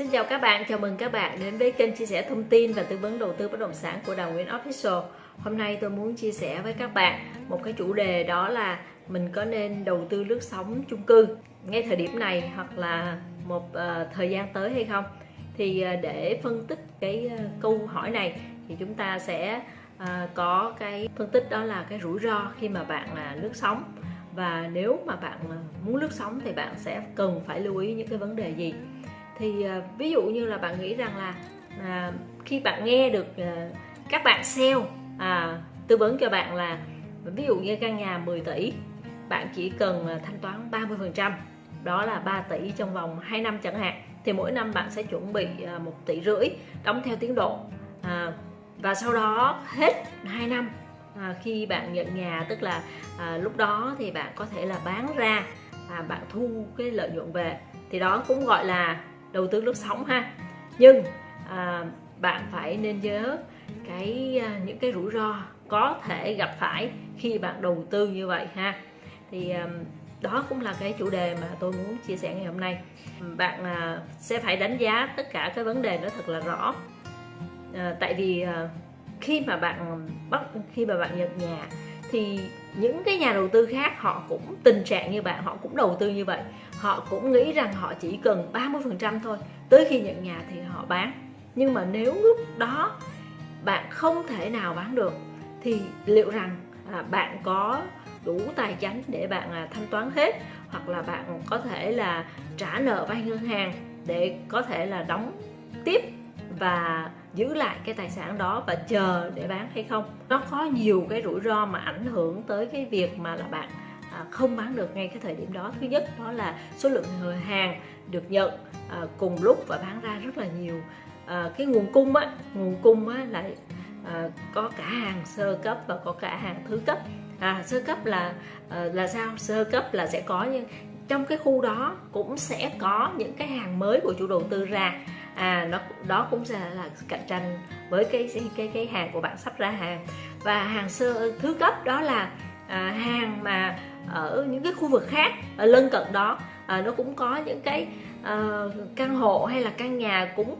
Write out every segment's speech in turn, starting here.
Xin chào các bạn, chào mừng các bạn đến với kênh chia sẻ thông tin và tư vấn đầu tư bất động sản của Đào Nguyễn Official. Hôm nay tôi muốn chia sẻ với các bạn một cái chủ đề đó là mình có nên đầu tư lướt sóng chung cư ngay thời điểm này hoặc là một uh, thời gian tới hay không? Thì uh, để phân tích cái uh, câu hỏi này thì chúng ta sẽ uh, có cái phân tích đó là cái rủi ro khi mà bạn là uh, lướt sóng và nếu mà bạn muốn lướt sóng thì bạn sẽ cần phải lưu ý những cái vấn đề gì thì uh, ví dụ như là bạn nghĩ rằng là uh, khi bạn nghe được uh, các bạn sale uh, tư vấn cho bạn là ví dụ như căn nhà 10 tỷ bạn chỉ cần ờ, thanh toán 30 phần trăm đó là 3 tỷ trong vòng 2 năm chẳng hạn thì mỗi năm bạn sẽ chuẩn bị à, 1 tỷ rưỡi đóng theo tiến độ à, và sau đó hết 2 năm à, khi bạn nhận nhà tức là à, lúc đó thì bạn có thể là bán ra à, bạn thu cái lợi nhuận về. Thì đó cũng gọi là đầu tư lướt sóng ha. Nhưng à, bạn phải nên nhớ cái à, những cái rủi ro có thể gặp phải khi bạn đầu tư như vậy ha. Thì à, đó cũng là cái chủ đề mà tôi muốn chia sẻ ngày hôm nay. Bạn à, sẽ phải đánh giá tất cả cái vấn đề nó thật là rõ. À, tại vì à, khi mà bạn bắt khi mà bạn nhận nhà thì những cái nhà đầu tư khác họ cũng tình trạng như bạn họ cũng đầu tư như vậy. Họ cũng nghĩ rằng họ chỉ cần 30% thôi tới khi nhận nhà thì họ bán. Nhưng mà nếu lúc đó bạn không thể nào bán được thì liệu rằng à, bạn có đủ tài chính để bạn à, thanh toán hết hoặc là bạn có thể là trả nợ vay ngân hàng để có thể là đóng tiếp và giữ lại cái tài sản đó và chờ để bán hay không. Nó có nhiều cái rủi ro mà ảnh hưởng tới cái việc mà là bạn à, không bán được ngay cái thời điểm đó. Thứ nhất đó là số lượng hàng được nhận à, cùng lúc và bán ra rất là nhiều. À, cái nguồn cung á nguồn cung á là có cả hàng sơ cấp và có cả hàng thứ cấp. À, sơ cấp là là sao? Sơ cấp là sẽ có những trong cái khu đó cũng sẽ có những cái hàng mới của chủ đầu tư ra à nó đó cũng sẽ là cạnh tranh với cái cái cái hàng của bạn sắp ra hàng. Và hàng sơ thứ cấp đó là à, hàng mà ở những cái khu vực khác ở lân cận đó à, nó cũng có những cái à, căn hộ hay là căn nhà cũng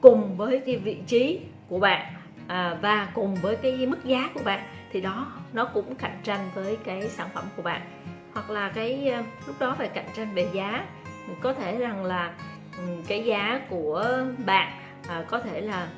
cùng với cái vị trí của bạn à, và cùng với cái mức giá của bạn. Thì đó nó cũng cạnh tranh với cái sản phẩm của bạn. Hoặc là cái ờ, lúc đó phải cạnh tranh về giá. Có thể rằng là cái giá của bạn à, có thể là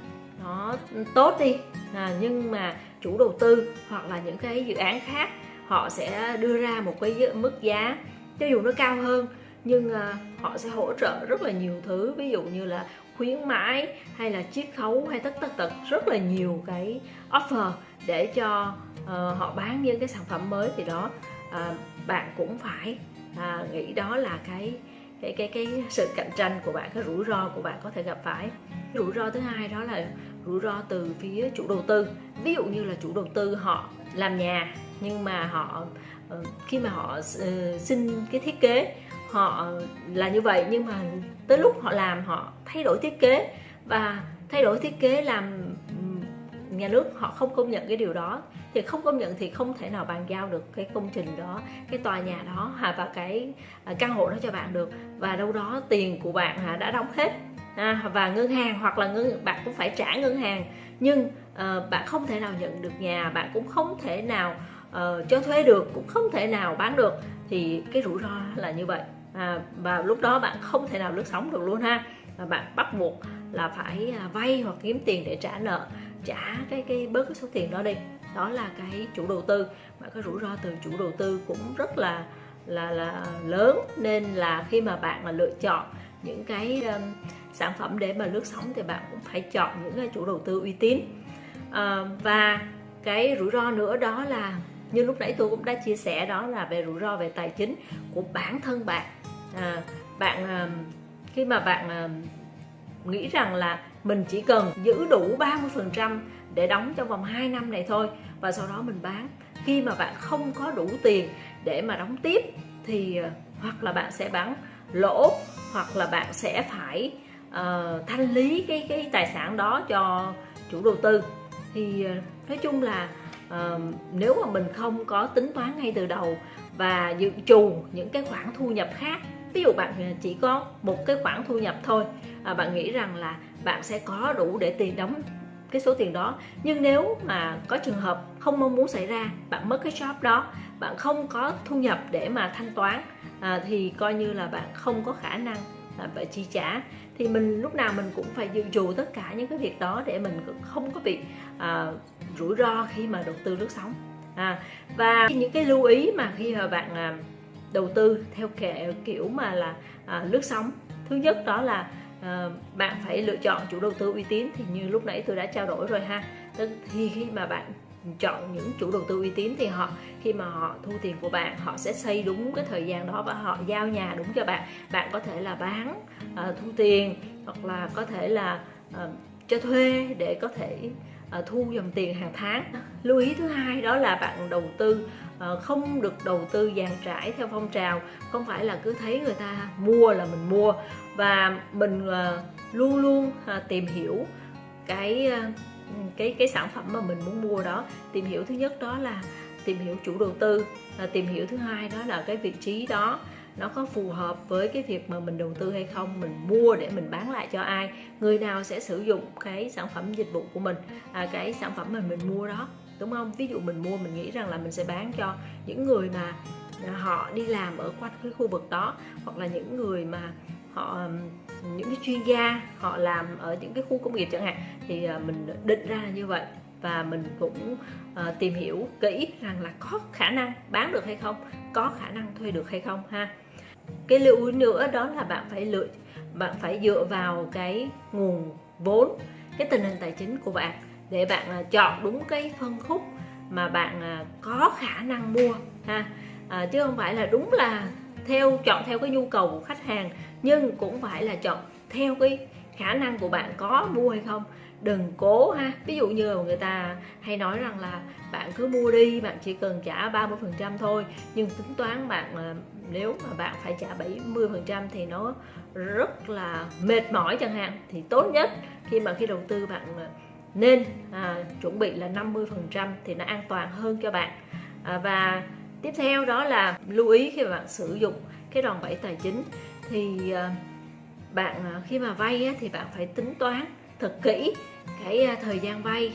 nó tốt đi à, nhưng mà chủ đầu tư hoặc là những cái dự án khác họ sẽ đưa ra một cái mức giá cho dù nó cao hơn nhưng à, họ sẽ hỗ trợ rất là nhiều thứ. Ví dụ như là khuyến mãi hay là chiết khấu hay tất tất tật rất là nhiều cái offer để cho uh, họ bán những cái sản phẩm mới. Thì đó uh, bạn cũng phải uh, nghĩ đó là cái cái cái cái sự cạnh tranh của bạn, cái rủi ro của bạn có thể gặp phải. Cái rủi ro thứ hai đó là rủi ro từ phía chủ đầu tư. Ví dụ như là chủ đầu tư họ làm nhà, nhưng mà họ ờ, khi mà họ ờ, xin cái thiết kế, họ là như vậy, nhưng mà tới lúc họ làm họ thay đổi thiết kế. Và thay đổi thiết kế làm nhà nước họ không công nhận cái điều đó thì không công nhận thì không thể nào bàn giao được cái công trình đó cái tòa nhà đó à, và cái à, căn hộ đó cho bạn được. Và đâu đó tiền của bạn à, đã đóng hết và ngân hàng hoặc là ngân bạn cũng phải trả ngân hàng. Nhưng uh, bạn không thể nào nhận được nhà bạn cũng không thể nào uh, cho thuê được cũng không thể nào bán được. Thì cái rủi ro là như vậy. À, và lúc đó bạn không thể nào lướt sóng được luôn ha. Và bạn bắt buộc là phải vay hoặc kiếm tiền để trả nợ trả cái cái bớt cái số tiền đó đi đó là cái chủ đầu tư. Mà cái rủi ro từ chủ đầu tư cũng rất là là là lớn. Nên là khi mà bạn mà lựa chọn những cái um, sản phẩm để mà lướt sóng thì bạn cũng phải chọn những cái chủ đầu tư uy tín. À, và cái rủi ro nữa đó là như lúc nãy tôi cũng đã chia sẻ đó là về rủi ro về tài chính của bản thân bạn. À, bạn um, khi mà bạn um, nghĩ rằng là mình chỉ cần giữ đủ 30% để đóng trong vòng 2 năm này thôi và sau đó mình bán. Khi mà bạn không có đủ tiền để mà đóng tiếp thì ờ, hoặc là bạn sẽ bán lỗ hoặc là bạn sẽ phải uh, thanh lý cái cái tài sản đó cho chủ đầu tư. Thì uh, nói chung là uh, nếu mà mình không có tính toán ngay từ đầu và dự trù những cái khoản thu nhập khác ví dụ bạn chỉ có một cái khoản thu nhập thôi à, bạn nghĩ rằng là bạn sẽ có đủ để tiền đóng cái số tiền đó. Nhưng nếu mà có trường hợp không mong muốn xảy ra bạn mất cái job đó bạn không có thu nhập để mà thanh toán à, thì coi như là bạn không có khả năng là phải chi trả. Thì mình lúc nào mình cũng phải dự trù tất cả những cái việc đó để mình không có bị à, rủi ro khi mà đầu tư lướt sóng. À, và những cái lưu ý mà khi mà bạn à, đầu tư theo kiểu mà là à, lướt sóng thứ nhất đó là à, bạn phải lựa chọn chủ đầu tư uy tín. Thì như lúc nãy tôi đã trao đổi rồi ha. Thì khi mà bạn chọn những chủ đầu tư uy tín thì họ khi mà họ thu tiền của bạn họ sẽ xây đúng cái thời gian đó và họ giao nhà đúng cho bạn. Bạn có thể là bán uh, thu tiền hoặc là có thể là uh, cho thuê để có thể À, thu dòng tiền hàng tháng. Lưu ý thứ hai đó là bạn đầu tư à, không được đầu tư dàn trải theo phong trào. Không phải là cứ thấy người ta mua là mình mua. Và mình à, luôn luôn tìm hiểu cái cái cái sản phẩm mà mình muốn mua đó. Tìm hiểu thứ nhất đó là tìm hiểu chủ đầu tư. À, tìm hiểu thứ hai đó là cái vị trí đó nó có phù hợp với cái việc mà mình đầu tư hay không mình mua để mình bán lại cho ai. Người nào sẽ sử dụng cái sản phẩm dịch vụ của mình à, cái sản phẩm mà mình mua đó đúng không? Ví dụ mình mua mình nghĩ rằng là mình sẽ bán cho những người mà à, họ đi làm ở quanh cái khu vực đó hoặc là những người mà họ những cái chuyên gia họ làm ở những cái khu công nghiệp chẳng hạn thì à, mình định ra là như vậy. Và mình cũng uh, tìm hiểu kỹ rằng là có khả năng bán được hay không có khả năng thuê được hay không ha cái lưu ý nữa đó là bạn phải lựa bạn phải dựa vào cái nguồn vốn cái tình hình tài chính của bạn để bạn à, chọn đúng cái phân khúc mà bạn à, có khả năng mua ha. À, chứ không phải là đúng là theo chọn theo cái nhu cầu của khách hàng nhưng cũng phải là chọn theo cái khả năng của bạn có mua hay không đừng cố ha. Ví dụ như là người ta hay nói rằng là bạn cứ mua đi bạn chỉ cần trả 30 phần trăm thôi. Nhưng tính toán bạn nếu mà bạn phải trả 70 phần trăm thì nó rất là mệt mỏi chẳng hạn. Thì tốt nhất khi mà khi đầu tư bạn à, nên à, chuẩn bị là 50 phần trăm thì nó an toàn hơn cho bạn. À, và tiếp theo đó là lưu ý khi mà bạn sử dụng cái đòn bẩy tài chính. Thì à, bạn à, khi mà vay thì bạn phải tính toán thật kỹ cái à, thời gian vay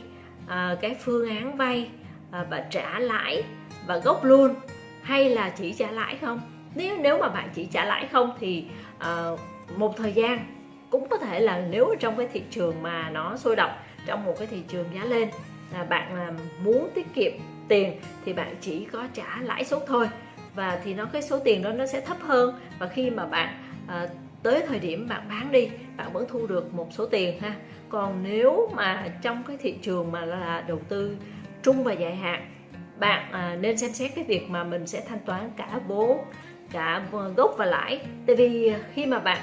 à, cái phương án vay à, và trả lãi và gốc luôn hay là chỉ trả lãi không? Nếu nếu mà bạn chỉ trả lãi không thì một thời gian cũng có thể là nếu trong cái thị trường mà nó sôi động trong một cái thị trường giá lên là bạn muốn tiết kiệm tiền thì bạn chỉ có trả lãi suất thôi và thì nó cái số tiền đó nó sẽ thấp hơn. Và khi mà bạn à, tới thời điểm bạn bán đi bạn vẫn thu được một số tiền ha. Còn nếu mà trong cái thị trường mà là đầu tư trung và dài hạn bạn à, nên xem xét cái việc mà mình sẽ thanh toán cả vốn cả gốc và lãi. Tại vì khi mà bạn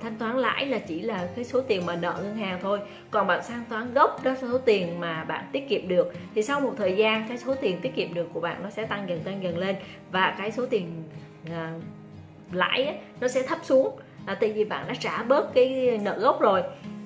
thanh toán lãi là chỉ là cái số tiền mà nợ ngân hàng thôi. Còn bạn thanh toán gốc đó là số tiền mà bạn tiết kiệm được. Thì sau một thời gian cái số tiền tiết kiệm được của bạn nó sẽ tăng dần tăng dần lên. Và cái số tiền à, lãi ấy, nó sẽ thấp xuống à, tại vì bạn đã trả bớt cái nợ gốc rồi.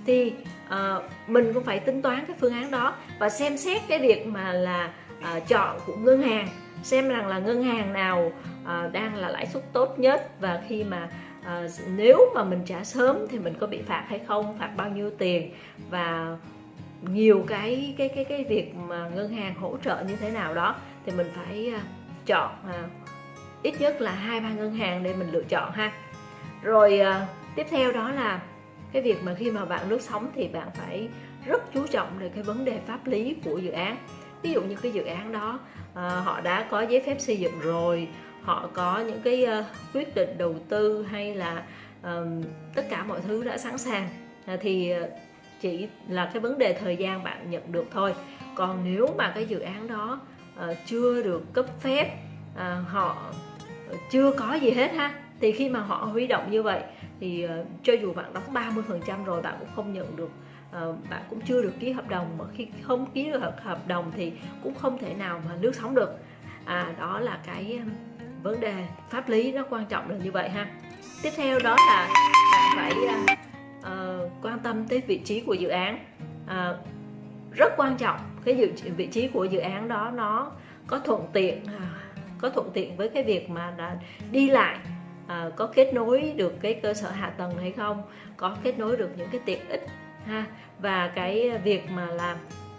Thì à, mình cũng phải tính toán cái phương án đó và xem xét cái việc mà là à, chọn của ngân hàng xem rằng là ngân hàng nào à, đang là lãi suất tốt nhất và khi mà à, nếu mà mình trả sớm thì mình có bị phạt hay không phạt bao nhiêu tiền và nhiều cái cái cái cái việc mà ngân hàng hỗ trợ như thế nào đó thì mình phải chọn ít nhất là hai ba ngân hàng để mình lựa chọn ha rồi uh, tiếp theo đó là cái việc mà khi mà bạn lướt sóng thì bạn phải rất chú trọng về cái vấn đề pháp lý của dự án. Ví dụ như cái dự án đó uh, họ đã có giấy phép xây dựng rồi họ có những cái uh, quyết định đầu tư hay là uh, tất cả mọi thứ đã sẵn sàng uh, thì chỉ là cái vấn đề thời gian bạn nhận được thôi. Còn nếu mà cái dự án đó uh, chưa được cấp phép uh, họ chưa có gì hết ha thì khi mà họ huy động như vậy thì uh, cho dù bạn đóng 30% rồi bạn cũng không nhận được uh, bạn cũng chưa được ký hợp đồng. Mà khi không ký được hợp đồng thì cũng không thể nào mà lướt sóng được. À đó là cái vấn đề pháp lý nó quan trọng là như vậy ha. Tiếp theo đó là bạn phải uh, uh, quan tâm tới vị trí của dự án. Uh, rất quan trọng cái dự, vị trí của dự án đó nó có thuận tiện uh, có thuận tiện với cái việc mà đi lại à, có kết nối được cái cơ sở hạ tầng hay không? Có kết nối được những cái tiện ích ha? Và cái việc mà làm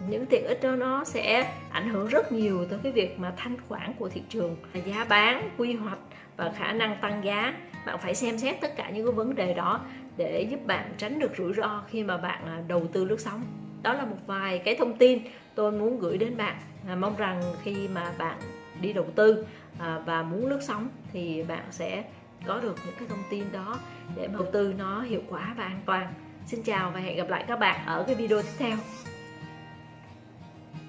những tiện ích đó nó sẽ ảnh hưởng rất nhiều tới cái việc mà thanh khoản của thị trường giá bán quy hoạch và khả năng tăng giá. Bạn phải xem xét tất cả những cái vấn đề đó để giúp bạn tránh được rủi ro khi mà bạn à, đầu tư lướt sóng. Đó là một vài cái thông tin tôi muốn gửi đến bạn. À, mong rằng khi mà bạn đi đầu tư à, và muốn lướt sóng thì bạn sẽ có được những cái thông tin đó để đầu tư nó hiệu quả và an toàn. Xin chào và hẹn gặp lại các bạn ở cái video tiếp theo.